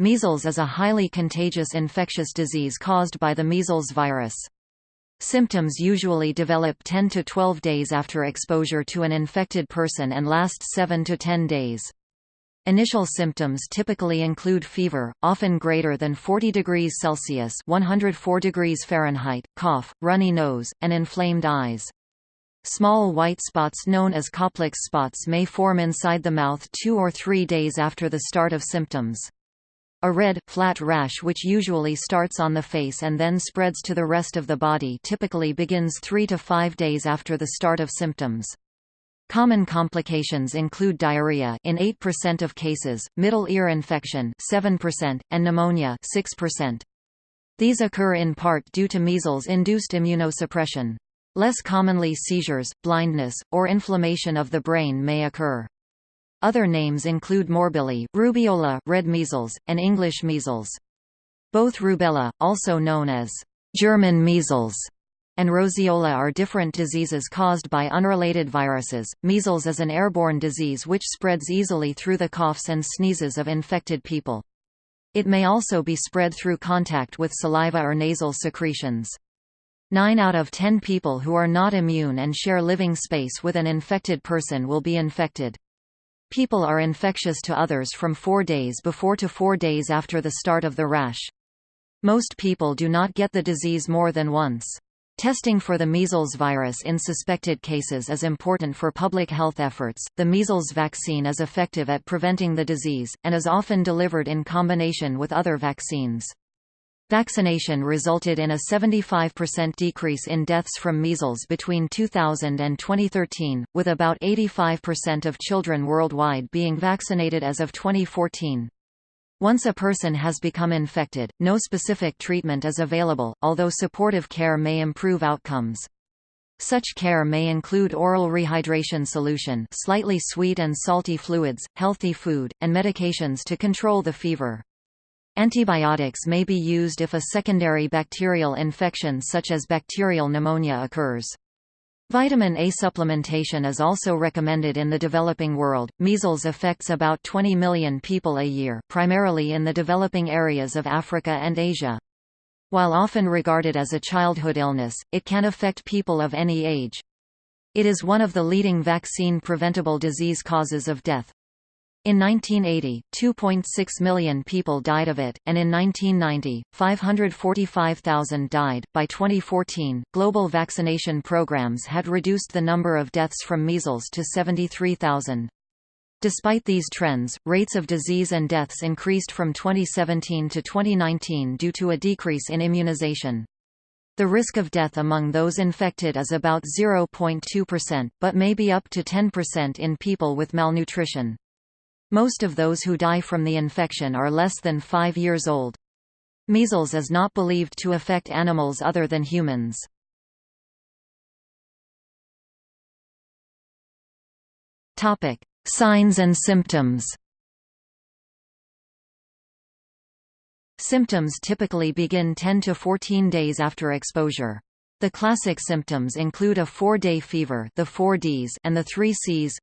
Measles is a highly contagious infectious disease caused by the measles virus. Symptoms usually develop 10 to 12 days after exposure to an infected person and last 7 to 10 days. Initial symptoms typically include fever, often greater than 40 degrees Celsius (104 degrees Fahrenheit), cough, runny nose, and inflamed eyes. Small white spots known as Koplik's spots may form inside the mouth 2 or 3 days after the start of symptoms. A red, flat rash which usually starts on the face and then spreads to the rest of the body typically begins 3 to 5 days after the start of symptoms. Common complications include diarrhea in 8% of cases, middle ear infection 7%, and pneumonia 6%. These occur in part due to measles-induced immunosuppression. Less commonly seizures, blindness, or inflammation of the brain may occur. Other names include morbilli, rubeola, red measles, and English measles. Both rubella, also known as German measles, and roseola are different diseases caused by unrelated viruses. Measles is an airborne disease which spreads easily through the coughs and sneezes of infected people. It may also be spread through contact with saliva or nasal secretions. 9 out of 10 people who are not immune and share living space with an infected person will be infected. People are infectious to others from four days before to four days after the start of the rash. Most people do not get the disease more than once. Testing for the measles virus in suspected cases is important for public health efforts. The measles vaccine is effective at preventing the disease, and is often delivered in combination with other vaccines. Vaccination resulted in a 75% decrease in deaths from measles between 2000 and 2013, with about 85% of children worldwide being vaccinated as of 2014. Once a person has become infected, no specific treatment is available, although supportive care may improve outcomes. Such care may include oral rehydration solution slightly sweet and salty fluids, healthy food, and medications to control the fever. Antibiotics may be used if a secondary bacterial infection such as bacterial pneumonia occurs. Vitamin A supplementation is also recommended in the developing world. Measles affects about 20 million people a year, primarily in the developing areas of Africa and Asia. While often regarded as a childhood illness, it can affect people of any age. It is one of the leading vaccine-preventable disease causes of death. In 1980, 2.6 million people died of it, and in 1990, 545,000 died. By 2014, global vaccination programs had reduced the number of deaths from measles to 73,000. Despite these trends, rates of disease and deaths increased from 2017 to 2019 due to a decrease in immunization. The risk of death among those infected is about 0.2%, but may be up to 10% in people with malnutrition. Most of those who die from the infection are less than 5 years old. Measles is not believed to affect animals other than humans. Topic: Signs and symptoms. Symptoms typically begin 10 to 14 days after exposure. The classic symptoms include a 4-day fever, the 4 Ds, and the 3 Cs: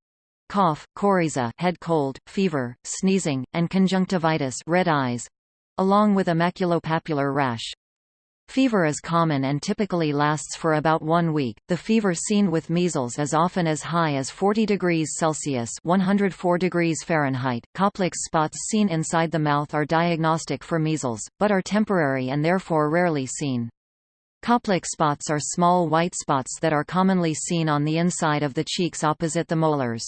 cough, coryza head cold, fever, sneezing, and conjunctivitis red eyes, along with a maculopapular rash. Fever is common and typically lasts for about one week. The fever seen with measles is often as high as 40 degrees Celsius (104 degrees Fahrenheit). Koplik's spots seen inside the mouth are diagnostic for measles, but are temporary and therefore rarely seen. Koplik spots are small white spots that are commonly seen on the inside of the cheeks opposite the molars.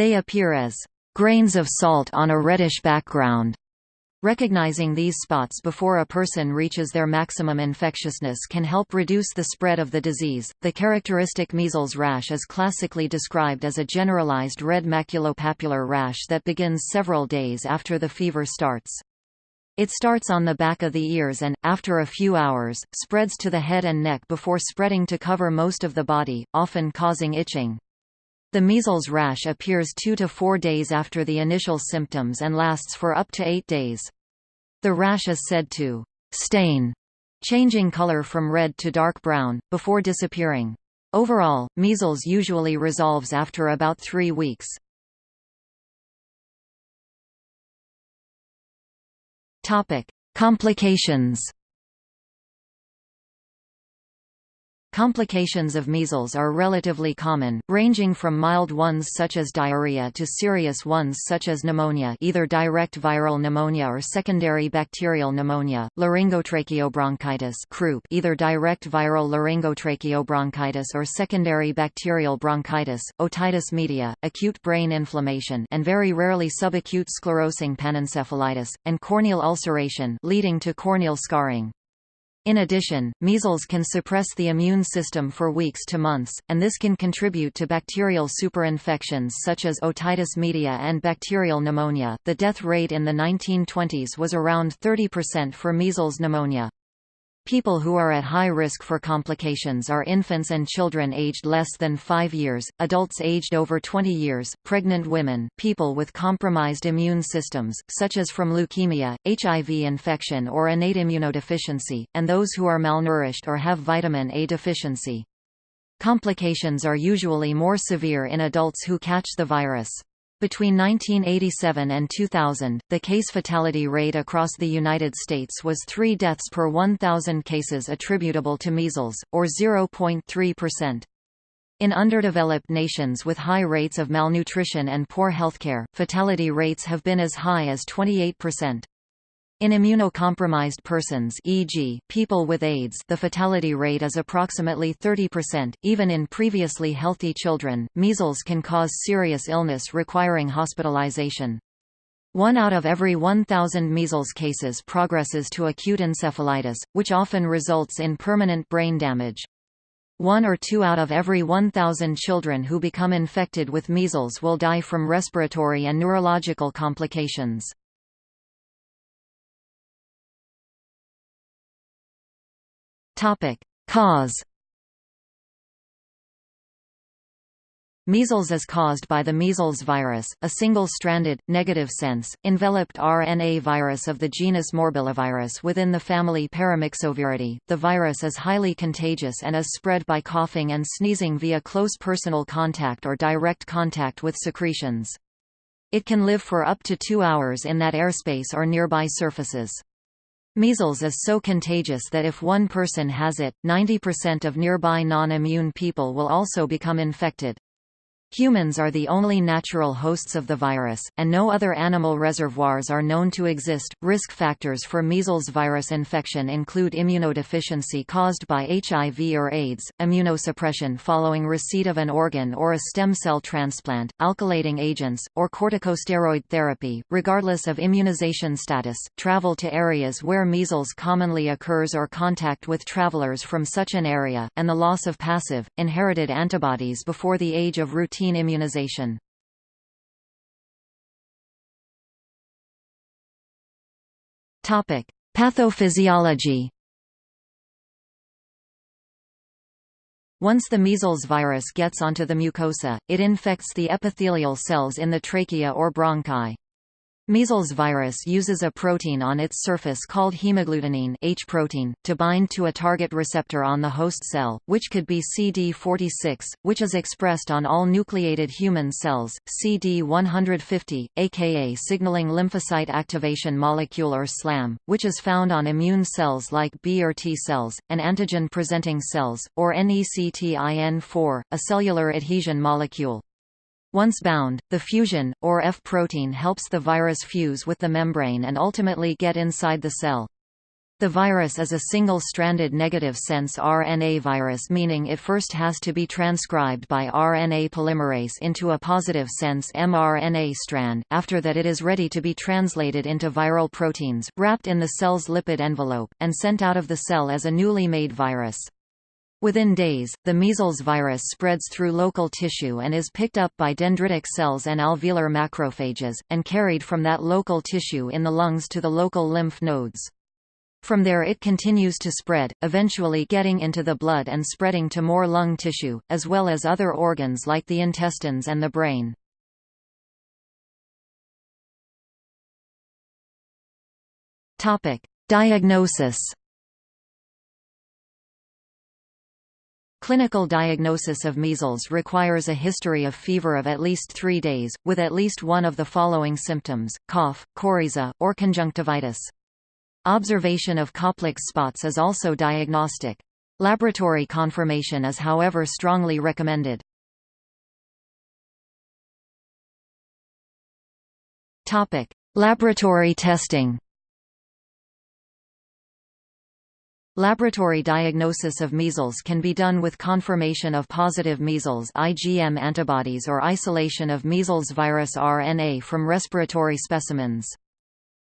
They appear as grains of salt on a reddish background. Recognizing these spots before a person reaches their maximum infectiousness can help reduce the spread of the disease. The characteristic measles rash is classically described as a generalized red maculopapular rash that begins several days after the fever starts. It starts on the back of the ears and, after a few hours, spreads to the head and neck before spreading to cover most of the body, often causing itching. The measles rash appears 2 to 4 days after the initial symptoms and lasts for up to 8 days. The rash is said to stain, changing color from red to dark brown, before disappearing. Overall, measles usually resolves after about 3 weeks. Complications Complications of measles are relatively common, ranging from mild ones such as diarrhea to serious ones such as pneumonia either direct viral pneumonia or secondary bacterial pneumonia, laryngotracheobronchitis croup either direct viral laryngotracheobronchitis or secondary bacterial bronchitis, otitis media, acute brain inflammation and very rarely subacute sclerosing panencephalitis, and corneal ulceration leading to corneal scarring. In addition, measles can suppress the immune system for weeks to months, and this can contribute to bacterial superinfections such as otitis media and bacterial pneumonia. The death rate in the 1920s was around 30% for measles pneumonia. People who are at high risk for complications are infants and children aged less than 5 years, adults aged over 20 years, pregnant women, people with compromised immune systems, such as from leukemia, HIV infection or innate immunodeficiency, and those who are malnourished or have vitamin A deficiency. Complications are usually more severe in adults who catch the virus. Between 1987 and 2000, the case fatality rate across the United States was 3 deaths per 1,000 cases attributable to measles, or 0.3%. In underdeveloped nations with high rates of malnutrition and poor healthcare, fatality rates have been as high as 28%. In immunocompromised persons e.g., people with AIDS the fatality rate is approximately 30%. Even in previously healthy children, measles can cause serious illness requiring hospitalization. One out of every 1,000 measles cases progresses to acute encephalitis, which often results in permanent brain damage. One or two out of every 1,000 children who become infected with measles will die from respiratory and neurological complications. Cause Measles is caused by the measles virus, a single-stranded, negative sense, enveloped RNA virus of the genus Morbillivirus within the family Paramyxoviridae. The virus is highly contagious and is spread by coughing and sneezing via close personal contact or direct contact with secretions. It can live for up to two hours in that airspace or nearby surfaces. Measles is so contagious that if one person has it, 90% of nearby non-immune people will also become infected. Humans are the only natural hosts of the virus, and no other animal reservoirs are known to exist. Risk factors for measles virus infection include immunodeficiency caused by HIV or AIDS, immunosuppression following receipt of an organ or a stem cell transplant, alkylating agents, or corticosteroid therapy, regardless of immunization status, travel to areas where measles commonly occurs or contact with travelers from such an area, and the loss of passive, inherited antibodies before the age of routine immunization. Topic: Pathophysiology. Once the measles virus gets onto the mucosa, it infects the epithelial cells in the trachea or bronchi. Measles virus uses a protein on its surface called hemagglutinin H protein, to bind to a target receptor on the host cell, which could be CD46, which is expressed on all nucleated human cells, CD150, aka signaling lymphocyte activation molecule or SLAM, which is found on immune cells like B or T cells, and antigen-presenting cells, or NECTIN4, a cellular adhesion molecule. Once bound, the fusion, or F protein helps the virus fuse with the membrane and ultimately get inside the cell. The virus is a single-stranded negative-sense RNA virus meaning it first has to be transcribed by RNA polymerase into a positive-sense mRNA strand, after that it is ready to be translated into viral proteins, wrapped in the cell's lipid envelope, and sent out of the cell as a newly made virus. Within days, the measles virus spreads through local tissue and is picked up by dendritic cells and alveolar macrophages, and carried from that local tissue in the lungs to the local lymph nodes. From there it continues to spread, eventually getting into the blood and spreading to more lung tissue, as well as other organs like the intestines and the brain. Diagnosis Clinical diagnosis of measles requires a history of fever of at least three days, with at least one of the following symptoms, cough, coryza, or conjunctivitis. Observation of Koplik's spots is also diagnostic. Laboratory confirmation is however strongly recommended. Laboratory testing Laboratory diagnosis of measles can be done with confirmation of positive measles IgM antibodies or isolation of measles virus RNA from respiratory specimens.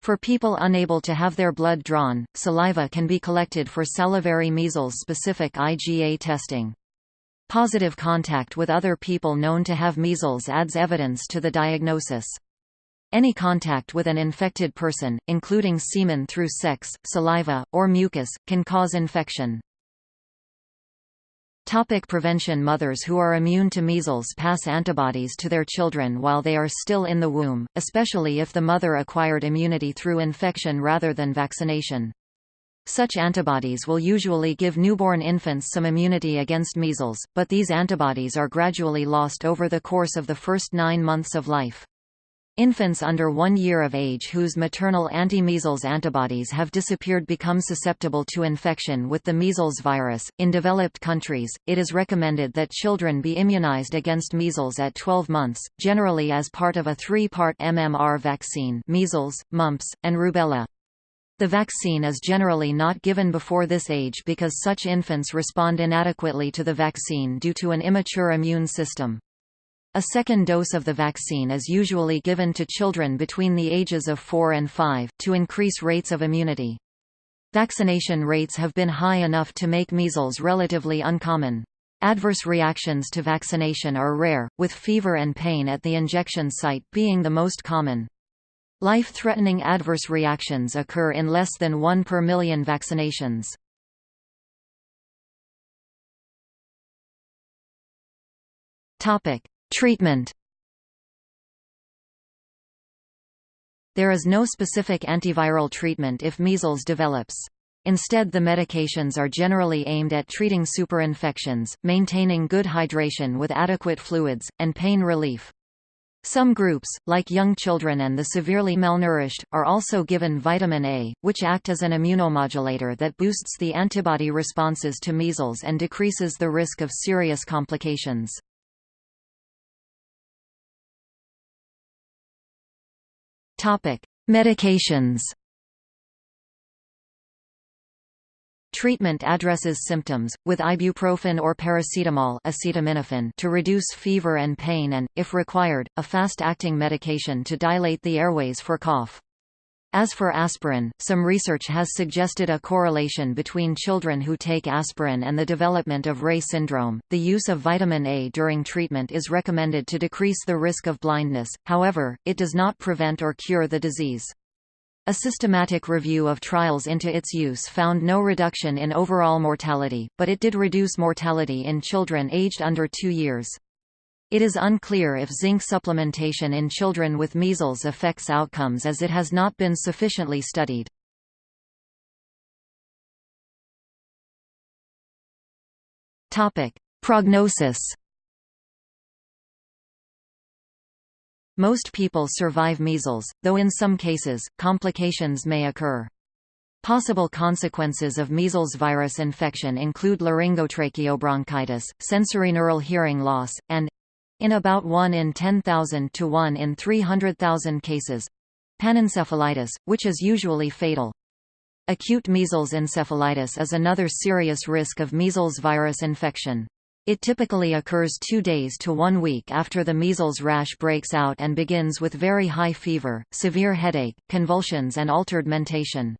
For people unable to have their blood drawn, saliva can be collected for salivary measles-specific IgA testing. Positive contact with other people known to have measles adds evidence to the diagnosis. Any contact with an infected person, including semen through sex, saliva, or mucus, can cause infection. Topic prevention Mothers who are immune to measles pass antibodies to their children while they are still in the womb, especially if the mother acquired immunity through infection rather than vaccination. Such antibodies will usually give newborn infants some immunity against measles, but these antibodies are gradually lost over the course of the first nine months of life. Infants under one year of age whose maternal anti-measles antibodies have disappeared become susceptible to infection with the measles virus. In developed countries, it is recommended that children be immunized against measles at 12 months, generally as part of a three-part MMR vaccine measles, mumps, and rubella. The vaccine is generally not given before this age because such infants respond inadequately to the vaccine due to an immature immune system. A second dose of the vaccine is usually given to children between the ages of 4 and 5, to increase rates of immunity. Vaccination rates have been high enough to make measles relatively uncommon. Adverse reactions to vaccination are rare, with fever and pain at the injection site being the most common. Life-threatening adverse reactions occur in less than 1 per million vaccinations. Topic: Treatment There is no specific antiviral treatment if measles develops. Instead the medications are generally aimed at treating superinfections, maintaining good hydration with adequate fluids, and pain relief. Some groups, like young children and the severely malnourished, are also given vitamin A, which act as an immunomodulator that boosts the antibody responses to measles and decreases the risk of serious complications. Medications. Treatment addresses symptoms, with ibuprofen or paracetamol acetaminophen to reduce fever and pain and, if required, a fast-acting medication to dilate the airways for cough. As for aspirin, some research has suggested a correlation between children who take aspirin and the development of Reye syndrome. The use of vitamin A during treatment is recommended to decrease the risk of blindness, however, it does not prevent or cure the disease. A systematic review of trials into its use found no reduction in overall mortality, but it did reduce mortality in children aged under two years. It is unclear if zinc supplementation in children with measles affects outcomes as it has not been sufficiently studied. Prognosis Most people survive measles, though in some cases, complications may occur. Possible consequences of measles virus infection include laryngotracheobronchitis, sensorineural hearing loss, and, in about 1 in 10,000 to 1 in 300,000 cases panencephalitis, which is usually fatal. Acute measles encephalitis is another serious risk of measles virus infection. It typically occurs two days to one week after the measles rash breaks out and begins with very high fever, severe headache, convulsions and altered mentation.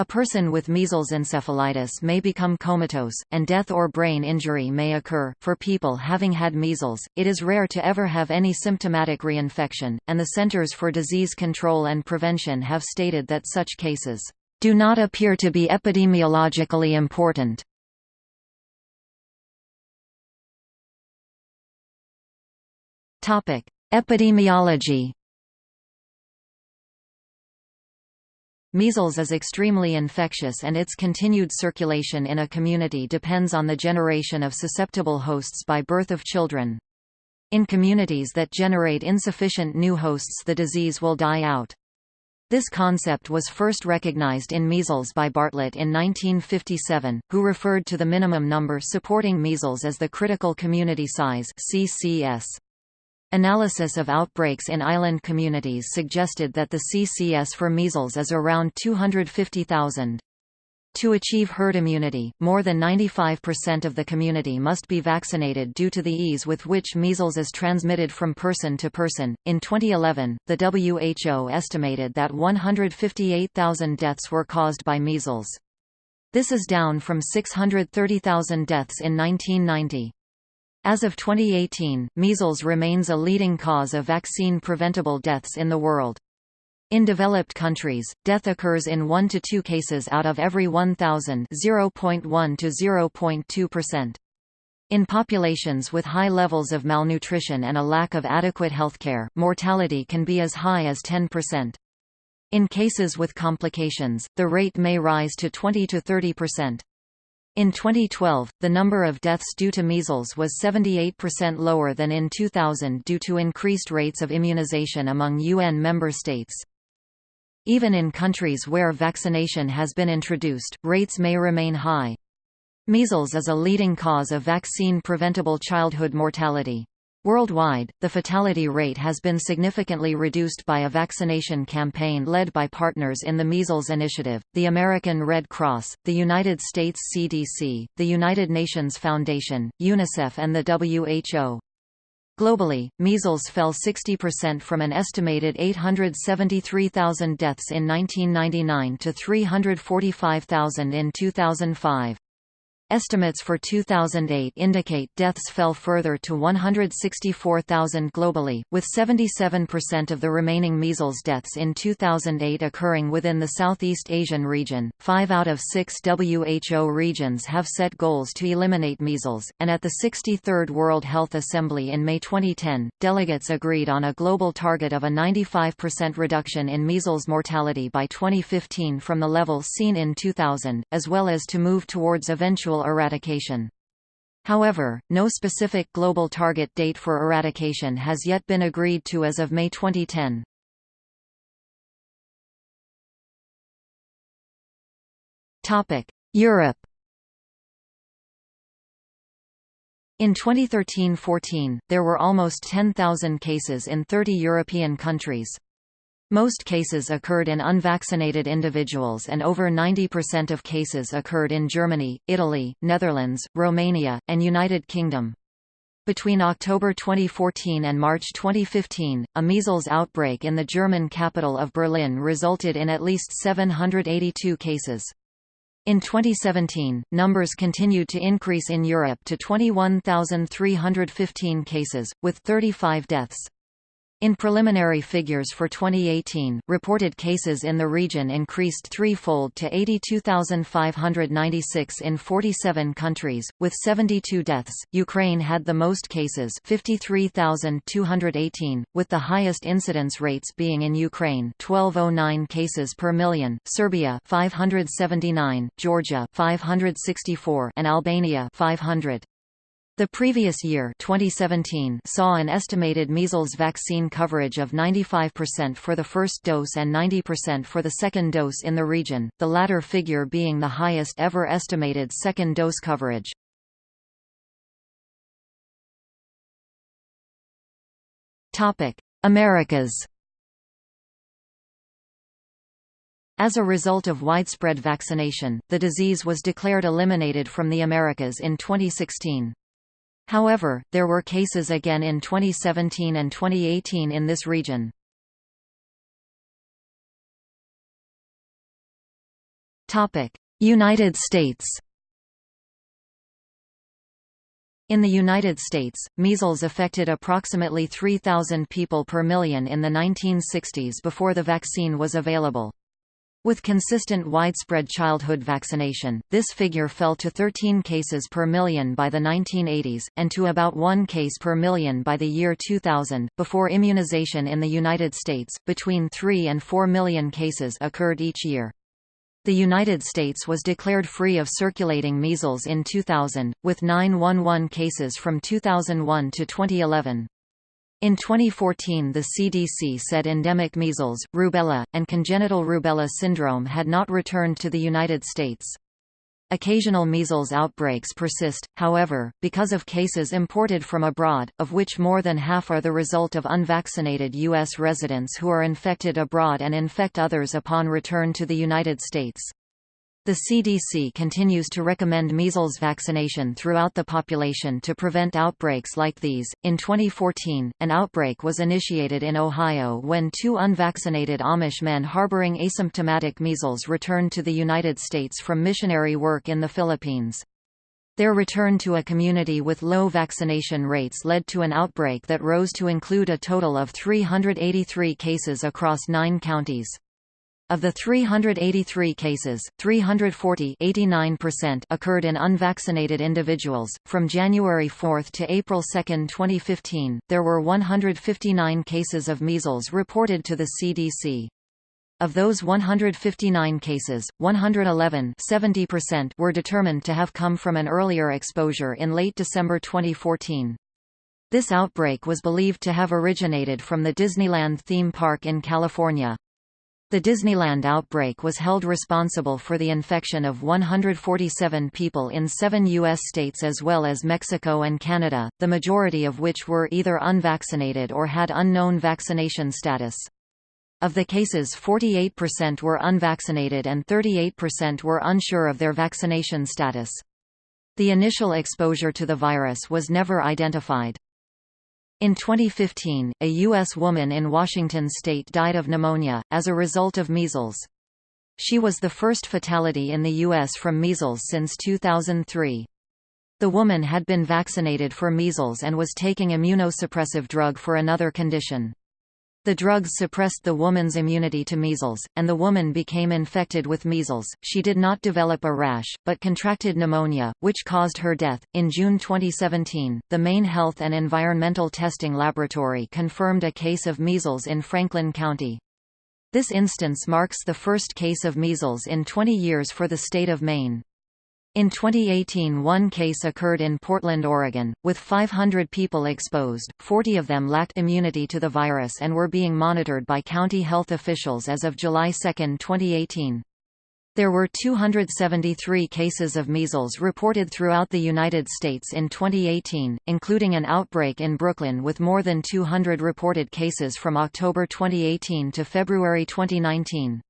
A person with measles encephalitis may become comatose, and death or brain injury may occur. For people having had measles, it is rare to ever have any symptomatic reinfection, and the Centers for Disease Control and Prevention have stated that such cases do not appear to be epidemiologically important. Topic: Epidemiology Measles is extremely infectious and its continued circulation in a community depends on the generation of susceptible hosts by birth of children. In communities that generate insufficient new hosts the disease will die out. This concept was first recognized in measles by Bartlett in 1957, who referred to the minimum number supporting measles as the critical community size CCS. Analysis of outbreaks in island communities suggested that the CCS for measles is around 250,000. To achieve herd immunity, more than 95% of the community must be vaccinated due to the ease with which measles is transmitted from person to person. In 2011, the WHO estimated that 158,000 deaths were caused by measles. This is down from 630,000 deaths in 1990. As of 2018, measles remains a leading cause of vaccine-preventable deaths in the world. In developed countries, death occurs in 1 to 2 cases out of every 1,000 0.1 to 0.2%. In populations with high levels of malnutrition and a lack of adequate healthcare, mortality can be as high as 10%. In cases with complications, the rate may rise to 20 to 30%. In 2012, the number of deaths due to measles was 78% lower than in 2000 due to increased rates of immunization among UN member states. Even in countries where vaccination has been introduced, rates may remain high. Measles is a leading cause of vaccine-preventable childhood mortality. Worldwide, the fatality rate has been significantly reduced by a vaccination campaign led by partners in the Measles Initiative, the American Red Cross, the United States CDC, the United Nations Foundation, UNICEF and the WHO. Globally, measles fell 60% from an estimated 873,000 deaths in 1999 to 345,000 in 2005. Estimates for 2008 indicate deaths fell further to 164,000 globally, with 77% of the remaining measles deaths in 2008 occurring within the Southeast Asian region. Five out of six WHO regions have set goals to eliminate measles, and at the 63rd World Health Assembly in May 2010, delegates agreed on a global target of a 95% reduction in measles mortality by 2015 from the level seen in 2000, as well as to move towards eventual eradication. However, no specific global target date for eradication has yet been agreed to as of May 2010. Europe In 2013–14, there were almost 10,000 cases in 30 European countries. Most cases occurred in unvaccinated individuals and over 90% of cases occurred in Germany, Italy, Netherlands, Romania, and United Kingdom. Between October 2014 and March 2015, a measles outbreak in the German capital of Berlin resulted in at least 782 cases. In 2017, numbers continued to increase in Europe to 21,315 cases, with 35 deaths. In preliminary figures for 2018, reported cases in the region increased threefold to 82,596 in 47 countries, with 72 deaths. Ukraine had the most cases, 53,218, with the highest incidence rates being in Ukraine, 1209 cases per million, Serbia 579, Georgia 564, and Albania 500. The previous year 2017 saw an estimated measles vaccine coverage of 95% for the first dose and 90% for the second dose in the region, the latter figure being the highest ever estimated second dose coverage. Americas As a result of widespread vaccination, the disease was declared eliminated from the Americas in 2016. However, there were cases again in 2017 and 2018 in this region. United States In the United States, measles affected approximately 3,000 people per million in the 1960s before the vaccine was available. With consistent widespread childhood vaccination, this figure fell to 13 cases per million by the 1980s, and to about 1 case per million by the year 2000. Before immunization in the United States, between 3 and 4 million cases occurred each year. The United States was declared free of circulating measles in 2000, with 911 cases from 2001 to 2011. In 2014 the CDC said endemic measles, rubella, and congenital rubella syndrome had not returned to the United States. Occasional measles outbreaks persist, however, because of cases imported from abroad, of which more than half are the result of unvaccinated U.S. residents who are infected abroad and infect others upon return to the United States. The CDC continues to recommend measles vaccination throughout the population to prevent outbreaks like these. In 2014, an outbreak was initiated in Ohio when two unvaccinated Amish men harboring asymptomatic measles returned to the United States from missionary work in the Philippines. Their return to a community with low vaccination rates led to an outbreak that rose to include a total of 383 cases across nine counties. Of the 383 cases, 340 occurred in unvaccinated individuals. From January 4 to April 2, 2015, there were 159 cases of measles reported to the CDC. Of those 159 cases, 111 were determined to have come from an earlier exposure in late December 2014. This outbreak was believed to have originated from the Disneyland theme park in California. The Disneyland outbreak was held responsible for the infection of 147 people in seven U.S. states as well as Mexico and Canada, the majority of which were either unvaccinated or had unknown vaccination status. Of the cases 48% were unvaccinated and 38% were unsure of their vaccination status. The initial exposure to the virus was never identified. In 2015, a U.S. woman in Washington state died of pneumonia, as a result of measles. She was the first fatality in the U.S. from measles since 2003. The woman had been vaccinated for measles and was taking immunosuppressive drug for another condition. The drugs suppressed the woman's immunity to measles, and the woman became infected with measles. She did not develop a rash, but contracted pneumonia, which caused her death. In June 2017, the Maine Health and Environmental Testing Laboratory confirmed a case of measles in Franklin County. This instance marks the first case of measles in 20 years for the state of Maine. In 2018 one case occurred in Portland, Oregon, with 500 people exposed, 40 of them lacked immunity to the virus and were being monitored by county health officials as of July 2, 2018. There were 273 cases of measles reported throughout the United States in 2018, including an outbreak in Brooklyn with more than 200 reported cases from October 2018 to February 2019.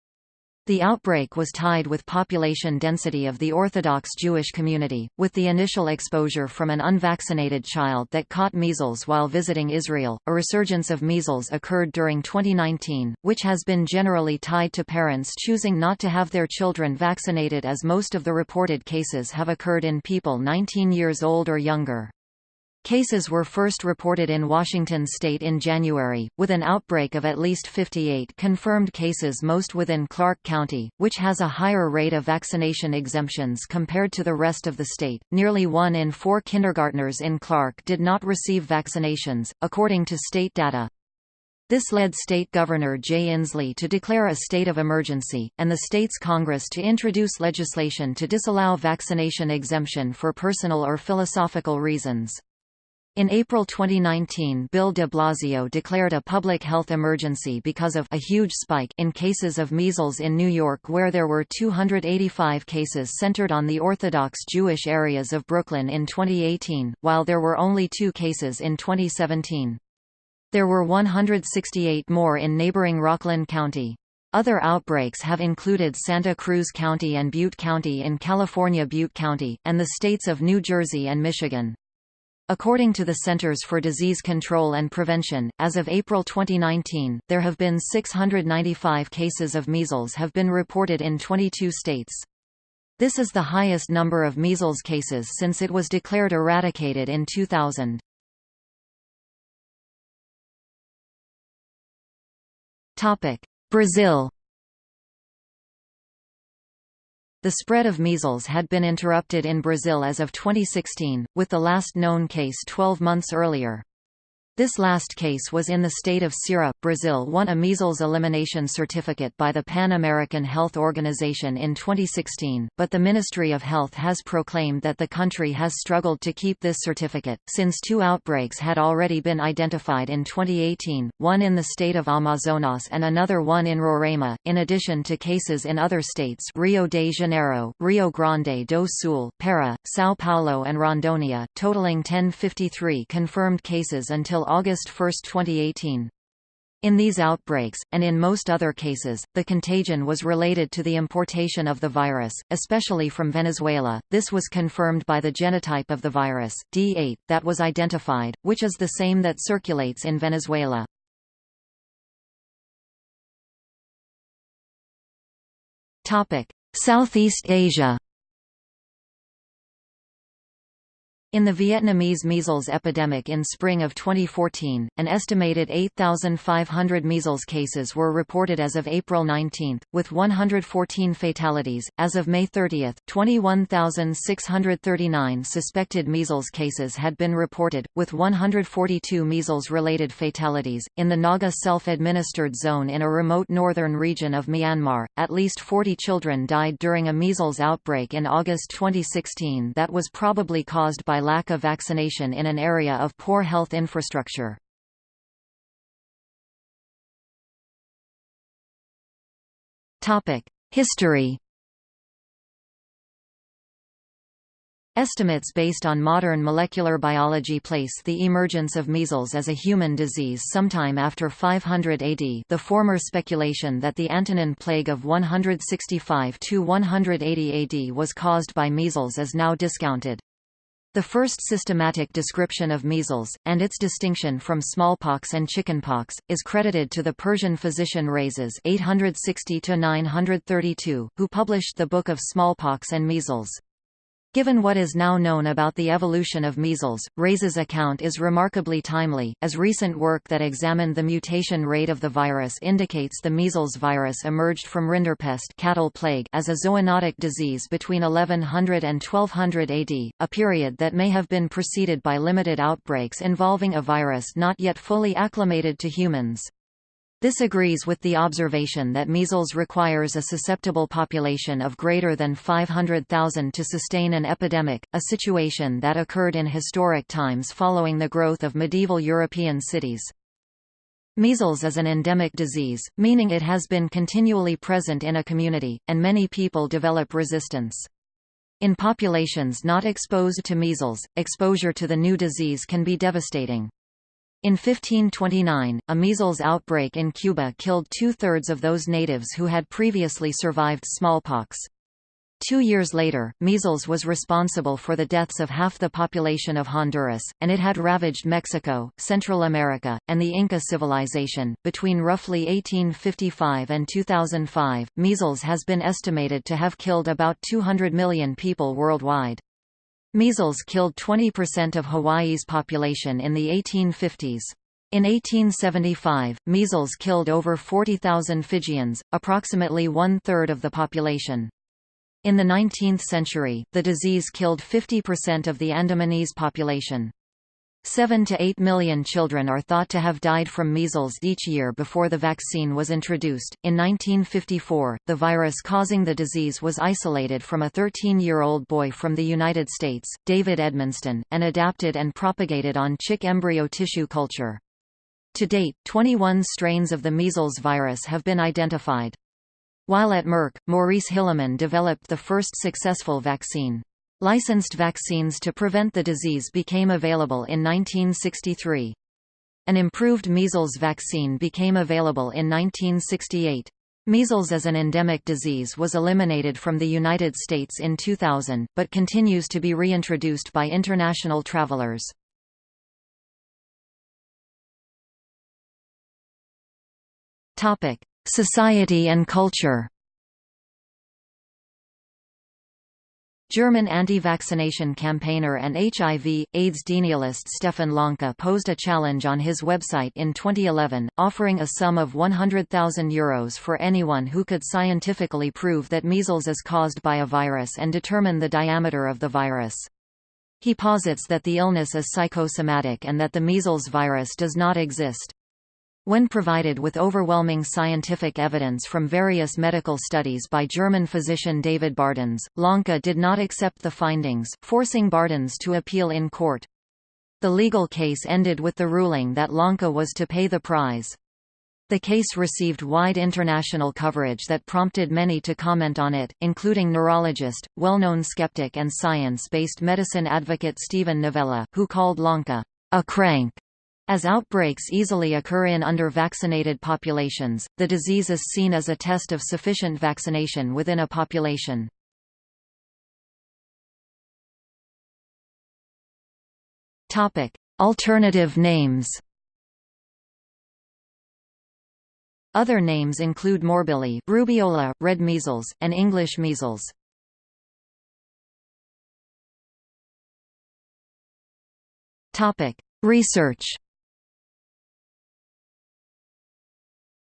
The outbreak was tied with population density of the Orthodox Jewish community, with the initial exposure from an unvaccinated child that caught measles while visiting Israel. A resurgence of measles occurred during 2019, which has been generally tied to parents choosing not to have their children vaccinated as most of the reported cases have occurred in people 19 years old or younger. Cases were first reported in Washington state in January, with an outbreak of at least 58 confirmed cases most within Clark County, which has a higher rate of vaccination exemptions compared to the rest of the state. Nearly one in four kindergartners in Clark did not receive vaccinations, according to state data. This led State Governor Jay Inslee to declare a state of emergency, and the state's Congress to introduce legislation to disallow vaccination exemption for personal or philosophical reasons. In April 2019 Bill de Blasio declared a public health emergency because of a huge spike in cases of measles in New York where there were 285 cases centered on the Orthodox Jewish areas of Brooklyn in 2018, while there were only two cases in 2017. There were 168 more in neighboring Rockland County. Other outbreaks have included Santa Cruz County and Butte County in California Butte County, and the states of New Jersey and Michigan. According to the Centers for Disease Control and Prevention, as of April 2019, there have been 695 cases of measles have been reported in 22 states. This is the highest number of measles cases since it was declared eradicated in 2000. Brazil The spread of measles had been interrupted in Brazil as of 2016, with the last known case 12 months earlier. This last case was in the state of Ceará. Brazil won a measles elimination certificate by the Pan American Health Organization in 2016, but the Ministry of Health has proclaimed that the country has struggled to keep this certificate, since two outbreaks had already been identified in 2018, one in the state of Amazonas and another one in Roraima, in addition to cases in other states Rio de Janeiro, Rio Grande do Sul, Pará, São Paulo and Rondônia, totaling 1053 confirmed cases until August 1, 2018. In these outbreaks, and in most other cases, the contagion was related to the importation of the virus, especially from Venezuela. This was confirmed by the genotype of the virus, D8, that was identified, which is the same that circulates in Venezuela. Southeast Asia In the Vietnamese measles epidemic in spring of 2014, an estimated 8,500 measles cases were reported as of April 19, with 114 fatalities. As of May 30, 21,639 suspected measles cases had been reported, with 142 measles related fatalities. In the Naga self administered zone in a remote northern region of Myanmar, at least 40 children died during a measles outbreak in August 2016 that was probably caused by lack of vaccination in an area of poor health infrastructure. History Estimates based on modern molecular biology place the emergence of measles as a human disease sometime after 500 AD the former speculation that the Antonine plague of 165–180 AD was caused by measles is now discounted. The first systematic description of measles, and its distinction from smallpox and chickenpox, is credited to the Persian physician Rhazes 860 who published the Book of Smallpox and Measles. Given what is now known about the evolution of measles, Rhazes' account is remarkably timely, as recent work that examined the mutation rate of the virus indicates the measles virus emerged from rinderpest cattle plague as a zoonotic disease between 1100 and 1200 AD, a period that may have been preceded by limited outbreaks involving a virus not yet fully acclimated to humans. This agrees with the observation that measles requires a susceptible population of greater than 500,000 to sustain an epidemic, a situation that occurred in historic times following the growth of medieval European cities. Measles is an endemic disease, meaning it has been continually present in a community, and many people develop resistance. In populations not exposed to measles, exposure to the new disease can be devastating. In 1529, a measles outbreak in Cuba killed two-thirds of those natives who had previously survived smallpox. Two years later, measles was responsible for the deaths of half the population of Honduras, and it had ravaged Mexico, Central America, and the Inca civilization. Between roughly 1855 and 2005, measles has been estimated to have killed about 200 million people worldwide. Measles killed 20% of Hawaii's population in the 1850s. In 1875, measles killed over 40,000 Fijians, approximately one-third of the population. In the 19th century, the disease killed 50% of the Andamanese population. 7 to 8 million children are thought to have died from measles each year before the vaccine was introduced. In 1954, the virus causing the disease was isolated from a 13 year old boy from the United States, David Edmonston, and adapted and propagated on chick embryo tissue culture. To date, 21 strains of the measles virus have been identified. While at Merck, Maurice Hilleman developed the first successful vaccine. Licensed vaccines to prevent the disease became available in 1963. An improved measles vaccine became available in 1968. Measles as an endemic disease was eliminated from the United States in 2000, but continues to be reintroduced by international travelers. Society and culture German anti-vaccination campaigner and HIV, AIDS denialist Stefan Lanka posed a challenge on his website in 2011, offering a sum of €100,000 for anyone who could scientifically prove that measles is caused by a virus and determine the diameter of the virus. He posits that the illness is psychosomatic and that the measles virus does not exist. When provided with overwhelming scientific evidence from various medical studies by German physician David Bardens, Lanka did not accept the findings, forcing Bardens to appeal in court. The legal case ended with the ruling that Lanka was to pay the prize. The case received wide international coverage that prompted many to comment on it, including neurologist, well-known skeptic and science-based medicine advocate Steven Novella, who called Lanka a crank as outbreaks easily occur in under-vaccinated populations, the disease is seen as a test of sufficient vaccination within a population. Alternative names Other names include morbilli, rubeola, red measles, and English measles. Research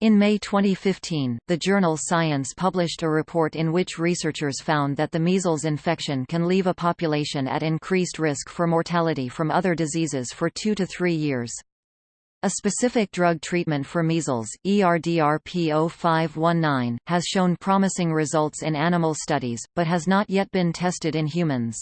In May 2015, the journal Science published a report in which researchers found that the measles infection can leave a population at increased risk for mortality from other diseases for two to three years. A specific drug treatment for measles, ERDRP0519, has shown promising results in animal studies, but has not yet been tested in humans.